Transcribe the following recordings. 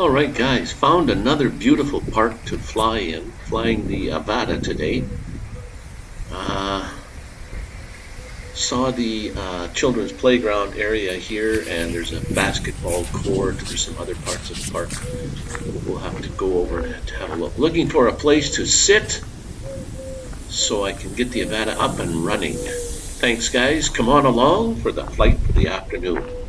All right, guys, found another beautiful park to fly in, flying the Avata today. Uh, saw the uh, children's playground area here, and there's a basketball court. There's some other parts of the park. We'll have to go over and have a look. Looking for a place to sit so I can get the Avata up and running. Thanks, guys. Come on along for the flight for the afternoon.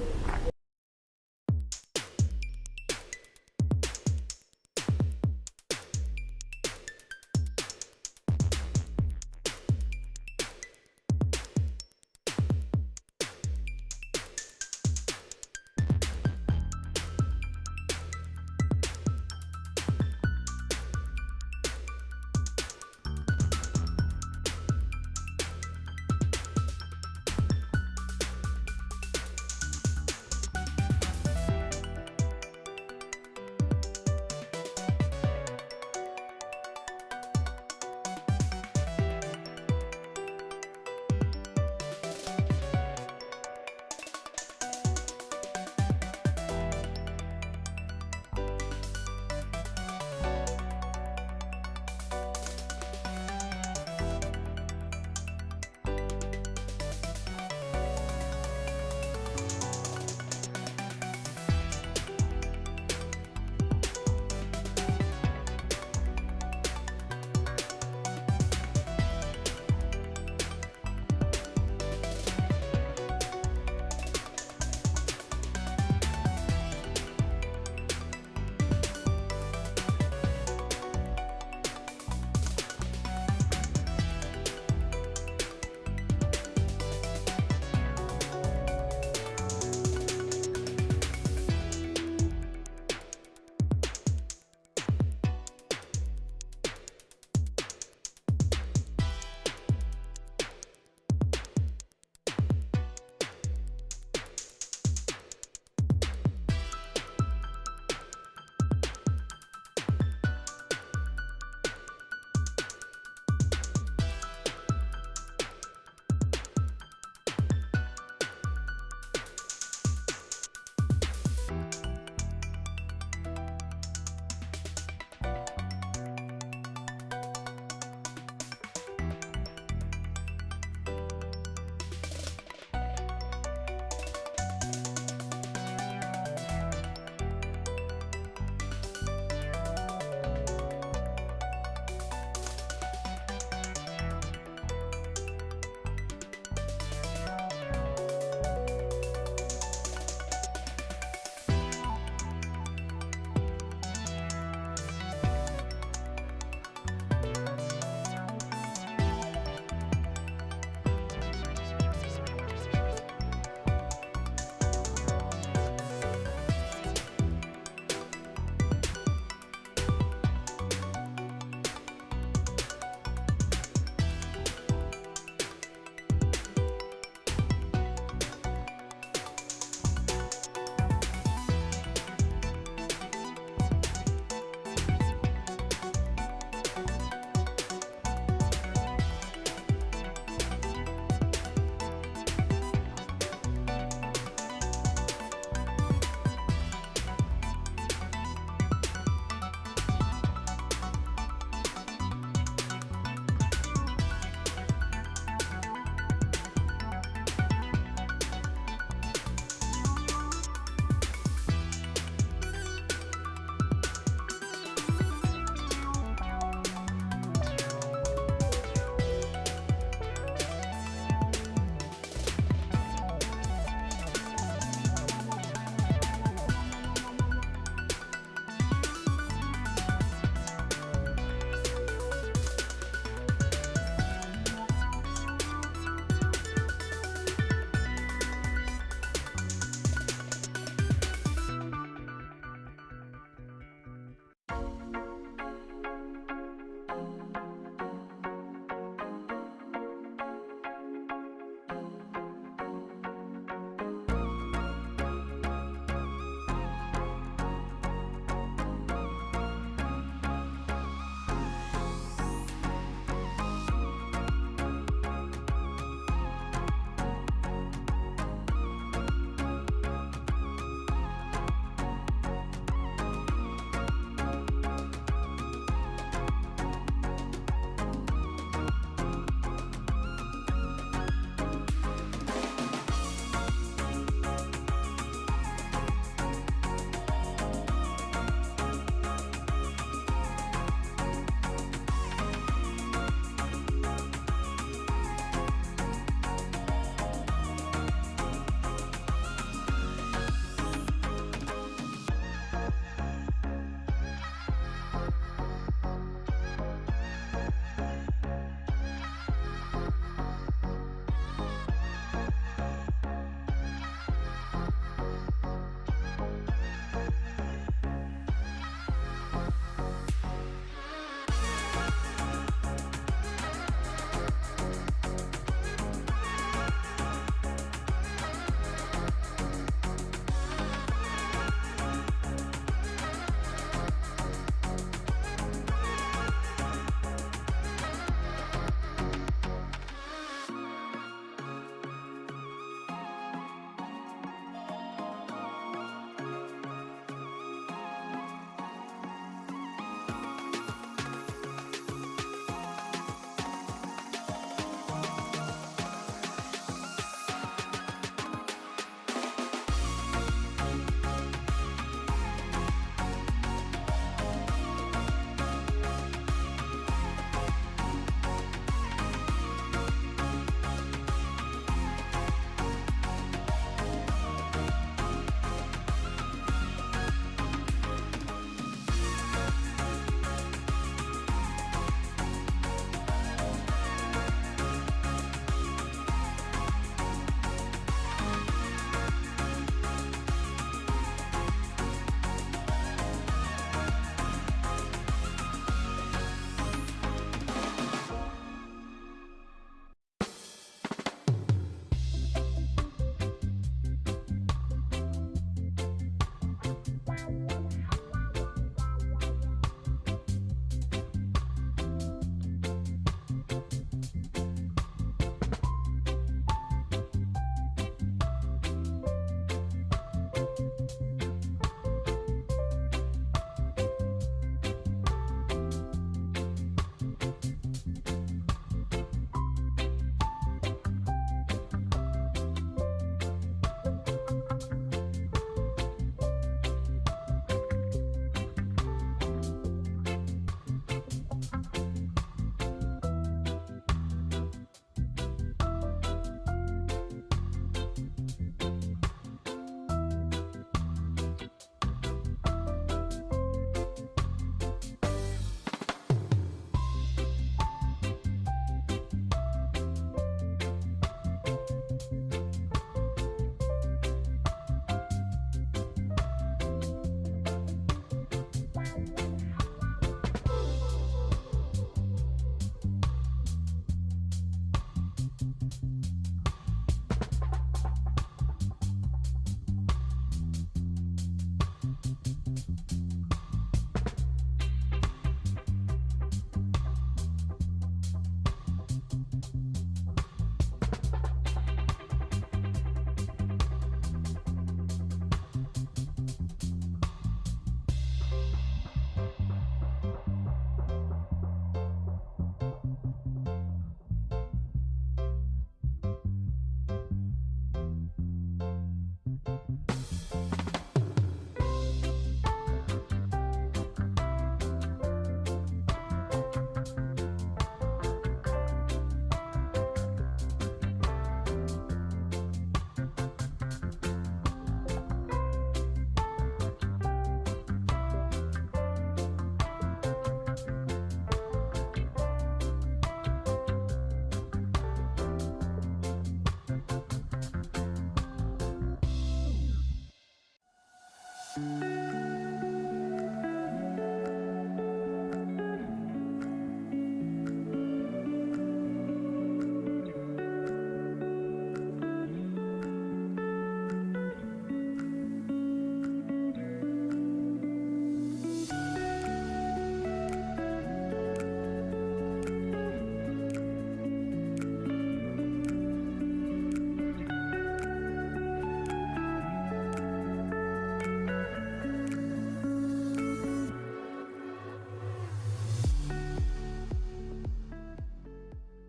ます